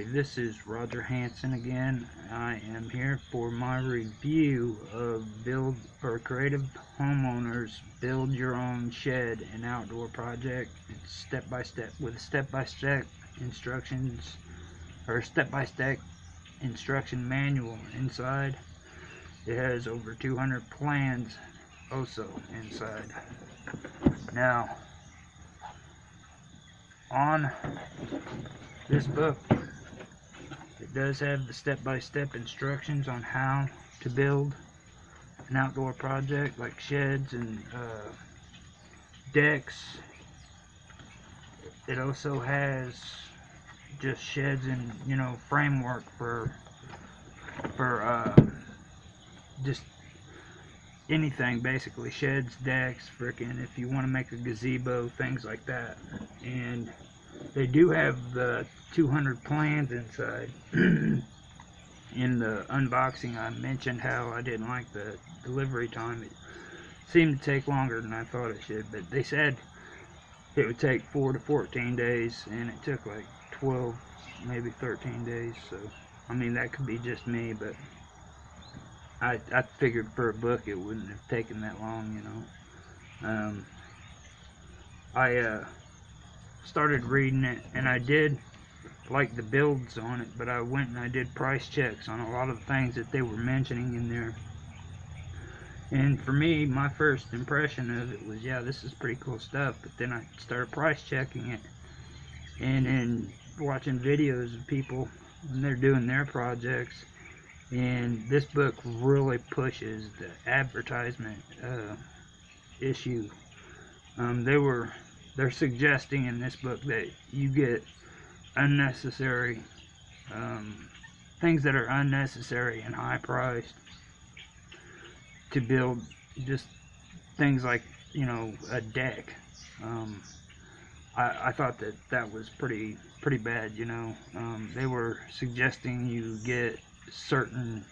everybody, this is Roger Hanson again. I am here for my review of Build or Creative Homeowners Build Your Own Shed and Outdoor Project. It's step by step with step by step instructions or step by step instruction manual inside. It has over 200 plans also inside. Now, on this book it does have the step-by-step -step instructions on how to build an outdoor project like sheds and uh, decks. It also has just sheds and you know framework for for uh, just anything basically. Sheds decks freaking if you want to make a gazebo things like that. And they do have the 200 plans inside in the unboxing I mentioned how I didn't like the delivery time it seemed to take longer than I thought it should but they said it would take 4 to 14 days and it took like 12 maybe 13 days so I mean that could be just me but I, I figured for a book it wouldn't have taken that long, you know. Um, I uh, started reading it, and I did like the builds on it, but I went and I did price checks on a lot of the things that they were mentioning in there. And for me, my first impression of it was, yeah, this is pretty cool stuff. But then I started price checking it, and then watching videos of people when they're doing their projects and this book really pushes the advertisement uh, issue um, they were they're suggesting in this book that you get unnecessary um, things that are unnecessary and high priced to build just things like you know a deck. Um, I, I, thought that that was pretty pretty bad you know. Um, they were suggesting you get certain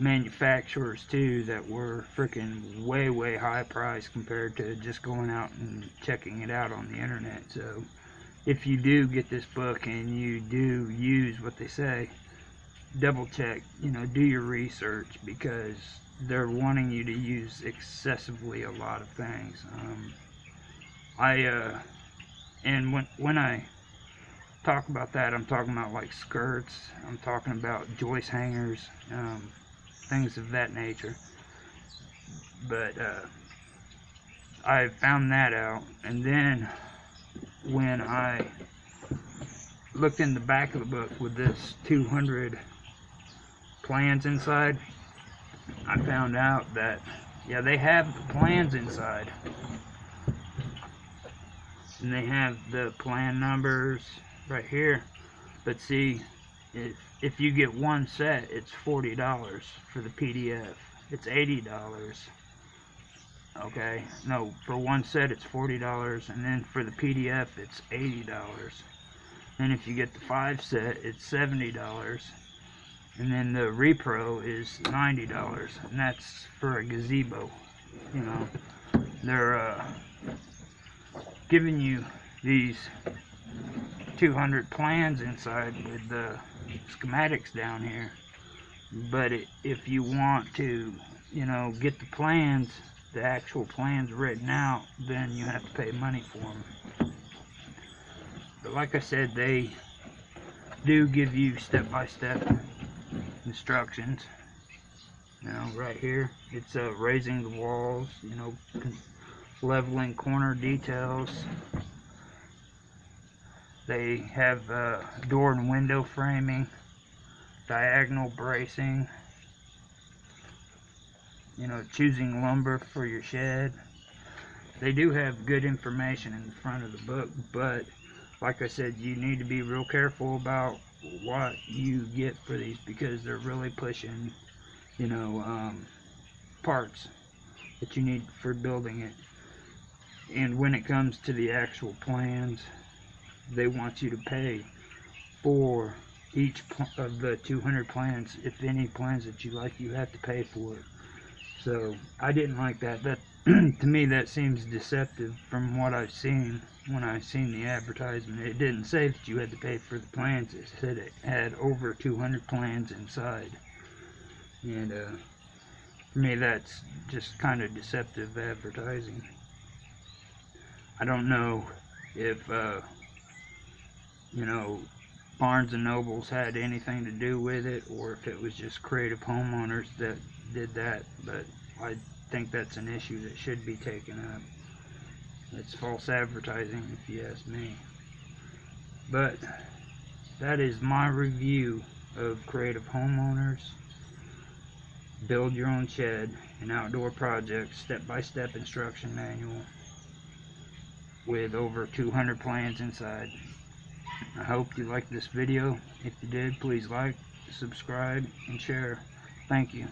manufacturers too that were freaking way way high price compared to just going out and checking it out on the internet. So if you do get this book and you do use what they say double check you know do your research because they're wanting you to use excessively a lot of things. Um, I uh, and when when I talk about that, I'm talking about like skirts, I'm talking about joist hangers, um, things of that nature. But uh, I found that out, and then when I looked in the back of the book with this 200 plans inside, I found out that, yeah, they have the plans inside. And they have the plan numbers, right here but see if, if you get one set it's $40 for the PDF it's $80 okay no for one set it's $40 and then for the PDF it's $80 and if you get the five set it's $70 and then the repro is $90 and that's for a gazebo you know. They're uh, giving you these 200 plans inside with the schematics down here. But it, if you want to you know get the plans the actual plans written out then you have to pay money for them but like I said they do give you step-by-step -step instructions. You know right here it's uh, raising the walls you know leveling corner details they have uh, door and window framing, diagonal bracing, you know, choosing lumber for your shed. They do have good information in the front of the book, but like I said, you need to be real careful about what you get for these because they're really pushing, you know, um, parts that you need for building it. And when it comes to the actual plans, they want you to pay for each of the 200 plans if any plans that you like you have to pay for it so I didn't like that that to me that seems deceptive from what I've seen when I seen the advertisement. It didn't say that you had to pay for the plans. It said it had over 200 plans inside. And uh, for me that's just kind of deceptive advertising. I don't know if uh, you know Barnes and Nobles had anything to do with it or if it was just creative homeowners that did that, but I think that's an issue that should be taken up. It's false advertising, if you ask me. But that is my review of Creative Homeowners. Build your own shed, an outdoor project, step-by-step instruction manual with over 200 plans inside. I hope you liked this video. If you did, please like, subscribe, and share. Thank you.